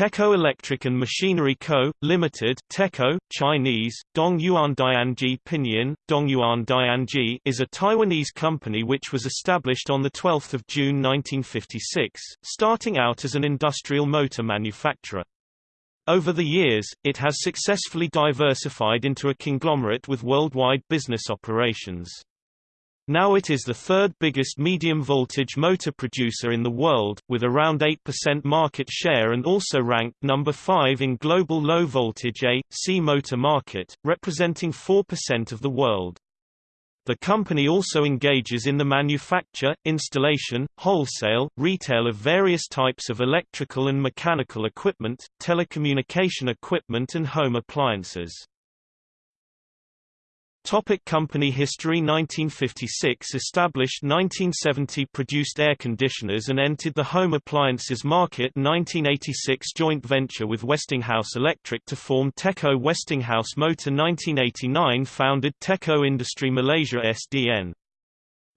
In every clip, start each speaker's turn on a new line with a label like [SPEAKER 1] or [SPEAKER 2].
[SPEAKER 1] Teco Electric and Machinery Co., Limited Teco, Chinese, Dongyuan Dianji Pinyin, Dongyuan Dianji is a Taiwanese company which was established on 12 June 1956, starting out as an industrial motor manufacturer. Over the years, it has successfully diversified into a conglomerate with worldwide business operations. Now it is the third biggest medium-voltage motor producer in the world, with around 8% market share and also ranked number 5 in global low-voltage A.C motor market, representing 4% of the world. The company also engages in the manufacture, installation, wholesale, retail of various types of electrical and mechanical equipment, telecommunication equipment and home appliances. Topic company history 1956 Established 1970 Produced air conditioners and entered the home appliances market 1986 Joint venture with Westinghouse Electric to form Teco Westinghouse Motor 1989 Founded Teco Industry Malaysia SDN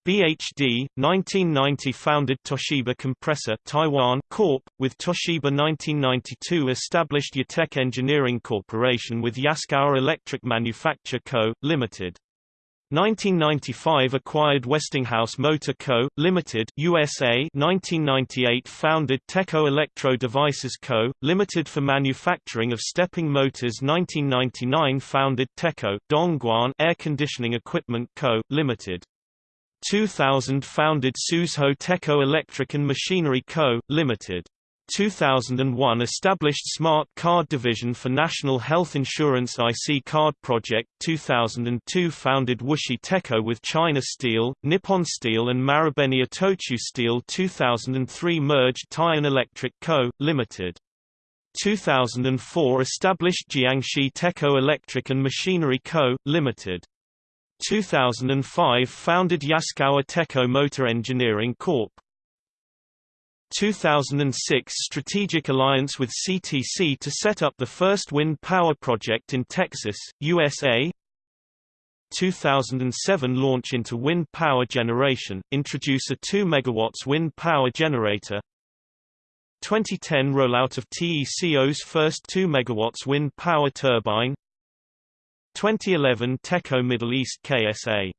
[SPEAKER 1] BHD, 1990 founded Toshiba Compressor Taiwan Corp., with Toshiba 1992 established Yatec Engineering Corporation with Yaskawa Electric Manufacture Co., Limited. 1995 acquired Westinghouse Motor Co., Limited USA 1998 founded Teco Electro Devices Co., Limited for manufacturing of stepping motors 1999 founded Teco, Dongguan Air Conditioning Equipment Co., Limited 2000 founded Suzhou Teco Electric and Machinery Co., Limited. 2001 established Smart Card Division for National Health Insurance IC Card Project 2002 founded Wuxi Teco with China Steel, Nippon Steel and Marubeni Itochu Steel 2003 merged Tian Electric Co., Limited. 2004 established Jiangxi Teco Electric and Machinery Co., Limited. 2005 founded Yaskawa Teco Motor Engineering Corp. 2006 strategic alliance with CTC to set up the first wind power project in Texas, USA 2007 launch into wind power generation, introduce a 2 MW wind power generator. 2010 rollout of TECO's first 2 MW wind power turbine 2011 Teco Middle East KSA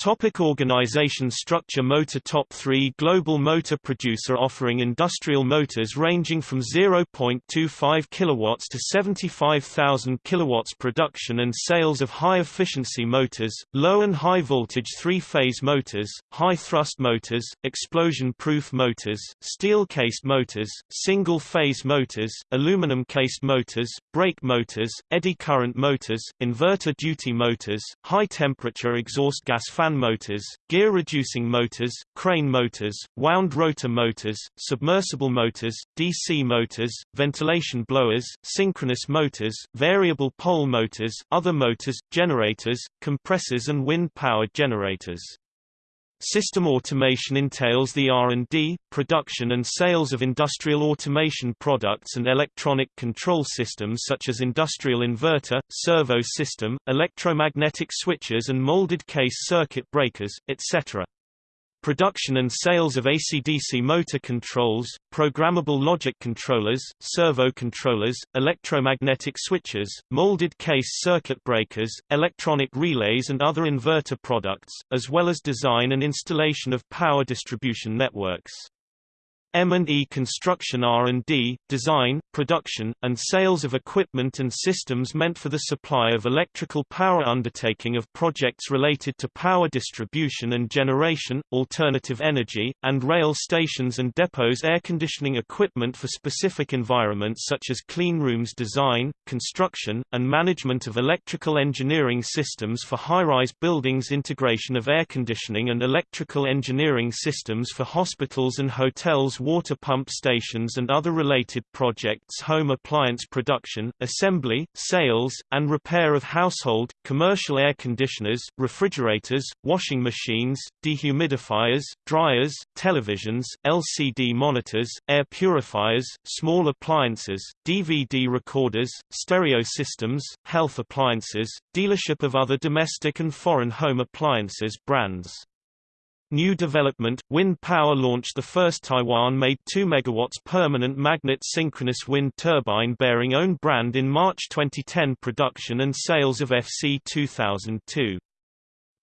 [SPEAKER 1] Topic organization structure Motor Top 3 Global motor producer offering industrial motors ranging from 0.25 kW to 75,000 kW production and sales of high-efficiency motors, low and high-voltage three-phase motors, high-thrust motors, explosion-proof motors, steel-cased motors, single-phase motors, aluminum-cased motors, brake motors, eddy current motors, inverter-duty motors, high-temperature exhaust gas fan fan motors, gear-reducing motors, crane motors, wound rotor motors, submersible motors, DC motors, ventilation blowers, synchronous motors, variable pole motors, other motors, generators, compressors and wind-powered generators. System automation entails the R&D, production and sales of industrial automation products and electronic control systems such as industrial inverter, servo system, electromagnetic switches and molded case circuit breakers, etc production and sales of AC-DC motor controls, programmable logic controllers, servo controllers, electromagnetic switches, molded case circuit breakers, electronic relays and other inverter products, as well as design and installation of power distribution networks. M&E construction R&D, design, production, and sales of equipment and systems meant for the supply of electrical power undertaking of projects related to power distribution and generation, alternative energy, and rail stations and depots air conditioning equipment for specific environments such as clean rooms design, construction, and management of electrical engineering systems for high-rise buildings integration of air conditioning and electrical engineering systems for hospitals and hotels water pump stations and other related projects home appliance production, assembly, sales, and repair of household, commercial air conditioners, refrigerators, washing machines, dehumidifiers, dryers, televisions, LCD monitors, air purifiers, small appliances, DVD recorders, stereo systems, health appliances, dealership of other domestic and foreign home appliances brands. New development, wind power launched the first Taiwan-made 2 MW permanent magnet synchronous wind turbine bearing own brand in March 2010 production and sales of FC 2002.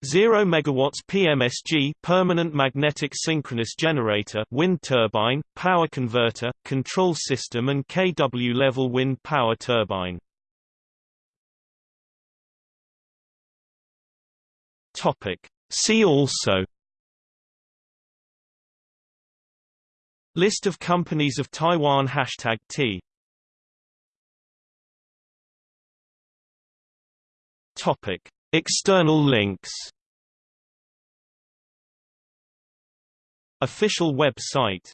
[SPEAKER 1] 0 MW PMSG permanent magnetic synchronous generator wind turbine, power converter, control system and kW level wind power turbine. Topic. See also List of companies of Taiwan Hashtag T. Topic. External links. Official website